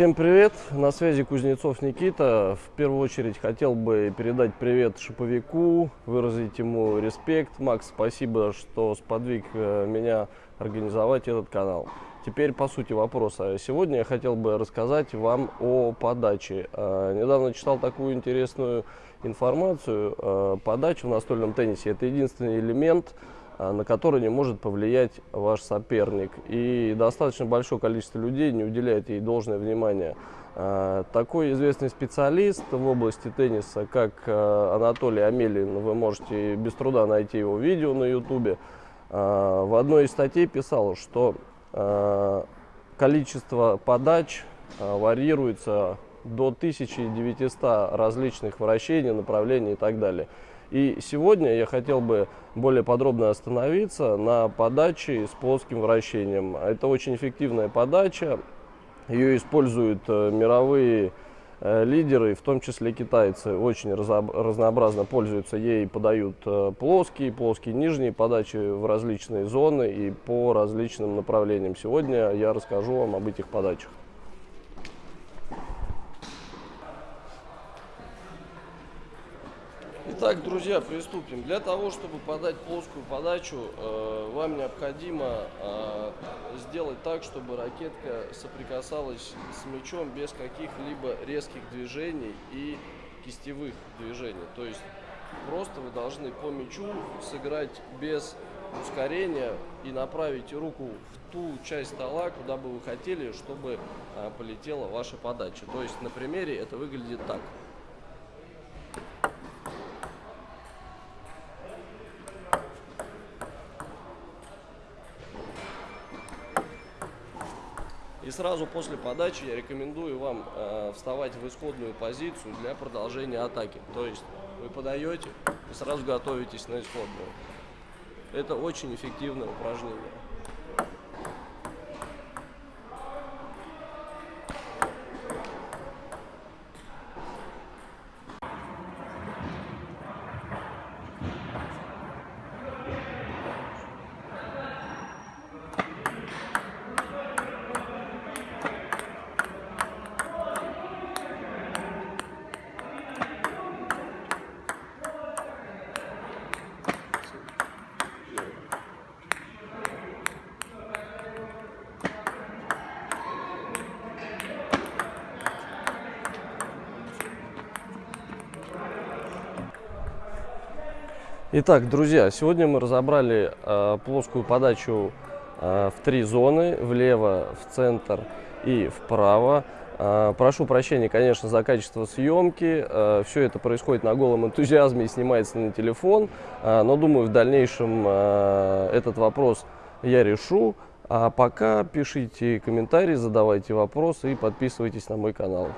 Всем привет! На связи Кузнецов Никита. В первую очередь хотел бы передать привет шиповику, выразить ему респект. Макс, спасибо, что сподвиг э, меня организовать этот канал. Теперь по сути вопроса. Сегодня я хотел бы рассказать вам о подаче. Э, недавно читал такую интересную информацию. Э, подача в настольном теннисе – это единственный элемент, на который не может повлиять ваш соперник. И достаточно большое количество людей не уделяет ей должное внимание. А, такой известный специалист в области тенниса, как а, Анатолий Амелин, вы можете без труда найти его видео на ютубе, в одной из статей писал, что количество подач варьируется до 1900 различных вращений, направлений и так далее. И сегодня я хотел бы более подробно остановиться на подаче с плоским вращением. Это очень эффективная подача. Ее используют э, мировые э, лидеры, в том числе китайцы, очень разнообразно пользуются ей, подают э, плоские, плоские нижние подачи в различные зоны и по различным направлениям. Сегодня я расскажу вам об этих подачах. Итак, друзья, приступим. Для того, чтобы подать плоскую подачу, э, вам необходимо э, сделать так, чтобы ракетка соприкасалась с мячом без каких-либо резких движений и кистевых движений. То есть просто вы должны по мячу сыграть без ускорения и направить руку в ту часть стола, куда бы вы хотели, чтобы э, полетела ваша подача. То есть на примере это выглядит так. И сразу после подачи я рекомендую вам э, вставать в исходную позицию для продолжения атаки. То есть вы подаете и сразу готовитесь на исходную. Это очень эффективное упражнение. Итак, друзья, сегодня мы разобрали э, плоскую подачу э, в три зоны, влево, в центр и вправо. Э, прошу прощения, конечно, за качество съемки. Э, все это происходит на голом энтузиазме и снимается на телефон. Э, но думаю, в дальнейшем э, этот вопрос я решу. А пока пишите комментарии, задавайте вопросы и подписывайтесь на мой канал.